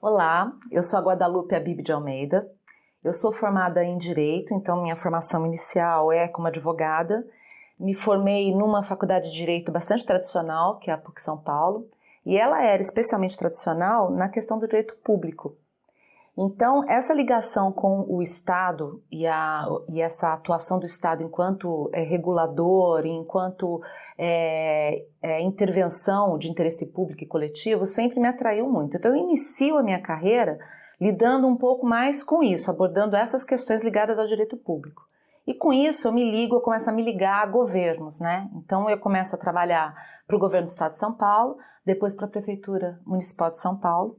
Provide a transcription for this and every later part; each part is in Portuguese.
Olá, eu sou a Guadalupe Abib de Almeida. Eu sou formada em Direito, então minha formação inicial é como advogada. Me formei numa faculdade de Direito bastante tradicional, que é a PUC São Paulo, e ela era especialmente tradicional na questão do direito público. Então, essa ligação com o Estado e, a, e essa atuação do Estado enquanto é, regulador, enquanto é, é, intervenção de interesse público e coletivo, sempre me atraiu muito. Então, eu inicio a minha carreira lidando um pouco mais com isso, abordando essas questões ligadas ao direito público. E com isso eu me ligo, eu começo a me ligar a governos, né? Então eu começo a trabalhar para o governo do estado de São Paulo, depois para a prefeitura municipal de São Paulo,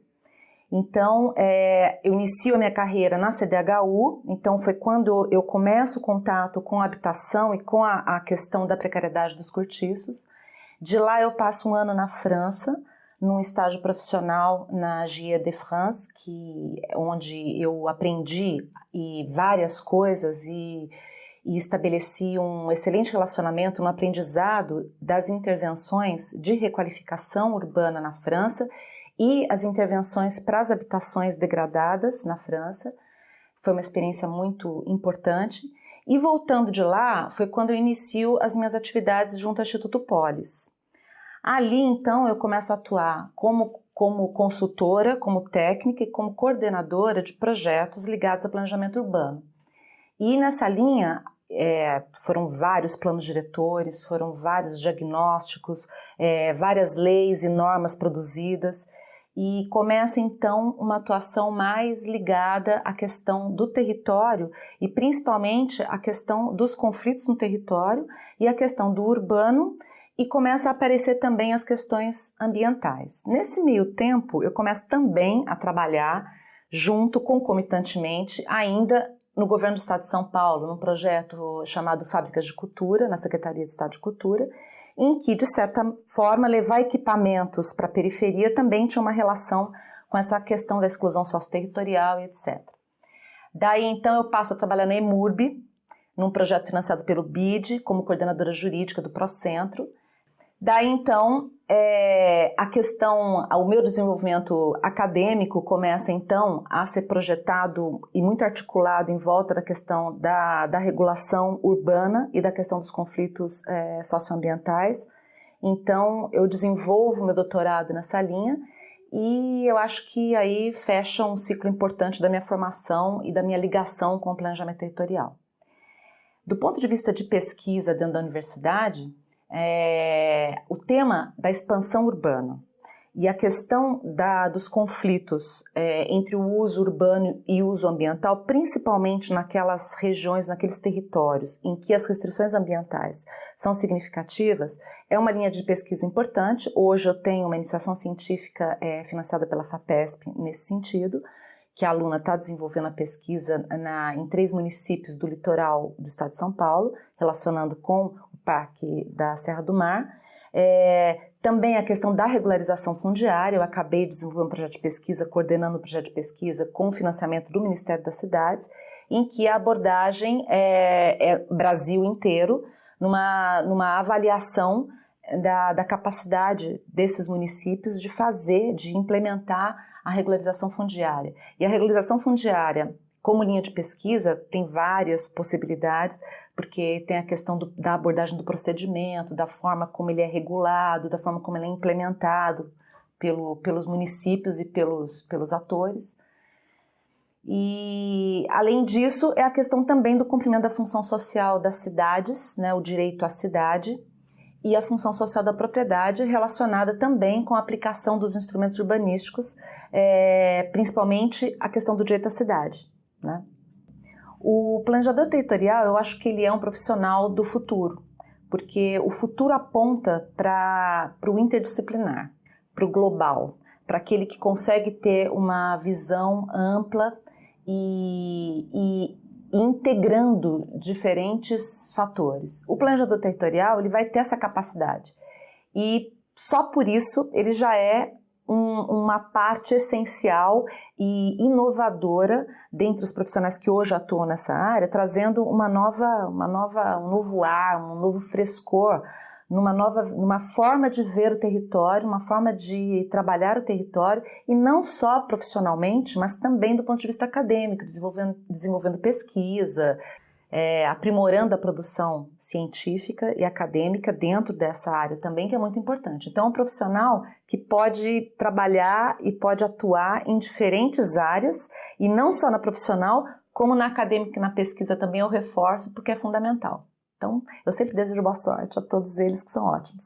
então, é, eu inicio a minha carreira na CDHU, então foi quando eu começo o contato com a habitação e com a, a questão da precariedade dos cortiços. De lá eu passo um ano na França, num estágio profissional na GIA de France, que, onde eu aprendi e várias coisas e, e estabeleci um excelente relacionamento, um aprendizado das intervenções de requalificação urbana na França e as intervenções para as habitações degradadas na França. Foi uma experiência muito importante. E voltando de lá, foi quando eu inicio as minhas atividades junto ao Instituto Polis. Ali, então, eu começo a atuar como, como consultora, como técnica e como coordenadora de projetos ligados ao planejamento urbano. E nessa linha, é, foram vários planos diretores, foram vários diagnósticos, é, várias leis e normas produzidas e começa então uma atuação mais ligada à questão do território e principalmente à questão dos conflitos no território e à questão do urbano e começa a aparecer também as questões ambientais. Nesse meio tempo, eu começo também a trabalhar junto, concomitantemente, ainda no governo do Estado de São Paulo, num projeto chamado Fábricas de Cultura, na Secretaria de Estado de Cultura, em que, de certa forma, levar equipamentos para a periferia também tinha uma relação com essa questão da exclusão socio-territorial e etc. Daí, então, eu passo a trabalhar na EMURB, num projeto financiado pelo BID, como coordenadora jurídica do Procentro, Daí então, é, a questão, o meu desenvolvimento acadêmico começa então a ser projetado e muito articulado em volta da questão da, da regulação urbana e da questão dos conflitos é, socioambientais. Então, eu desenvolvo meu doutorado nessa linha e eu acho que aí fecha um ciclo importante da minha formação e da minha ligação com o planejamento territorial. Do ponto de vista de pesquisa dentro da universidade, é, o tema da expansão urbana e a questão da, dos conflitos é, entre o uso urbano e o uso ambiental, principalmente naquelas regiões, naqueles territórios em que as restrições ambientais são significativas, é uma linha de pesquisa importante. Hoje eu tenho uma iniciação científica é, financiada pela FAPESP nesse sentido, que a aluna está desenvolvendo a pesquisa na, em três municípios do litoral do estado de São Paulo, relacionando com Parque da Serra do Mar. É, também a questão da regularização fundiária, eu acabei de desenvolver um projeto de pesquisa, coordenando o um projeto de pesquisa com financiamento do Ministério das Cidades, em que a abordagem é, é Brasil inteiro, numa, numa avaliação da, da, capacidade desses municípios de fazer, de implementar a regularização fundiária. E a regularização fundiária como linha de pesquisa, tem várias possibilidades, porque tem a questão do, da abordagem do procedimento, da forma como ele é regulado, da forma como ele é implementado pelo, pelos municípios e pelos, pelos atores. E, além disso, é a questão também do cumprimento da função social das cidades, né, o direito à cidade, e a função social da propriedade relacionada também com a aplicação dos instrumentos urbanísticos, é, principalmente a questão do direito à cidade. Né? O planejador territorial, eu acho que ele é um profissional do futuro, porque o futuro aponta para o interdisciplinar, para o global, para aquele que consegue ter uma visão ampla e, e integrando diferentes fatores. O planejador territorial ele vai ter essa capacidade e só por isso ele já é um, uma parte essencial e inovadora dentre os profissionais que hoje atuam nessa área, trazendo uma nova, uma nova, um novo ar, um novo frescor, numa nova, numa forma de ver o território, uma forma de trabalhar o território e não só profissionalmente, mas também do ponto de vista acadêmico, desenvolvendo, desenvolvendo pesquisa, é, aprimorando a produção científica e acadêmica dentro dessa área também, que é muito importante. Então, é um profissional que pode trabalhar e pode atuar em diferentes áreas, e não só na profissional, como na acadêmica e na pesquisa também eu reforço, porque é fundamental. Então, eu sempre desejo boa sorte a todos eles que são ótimos.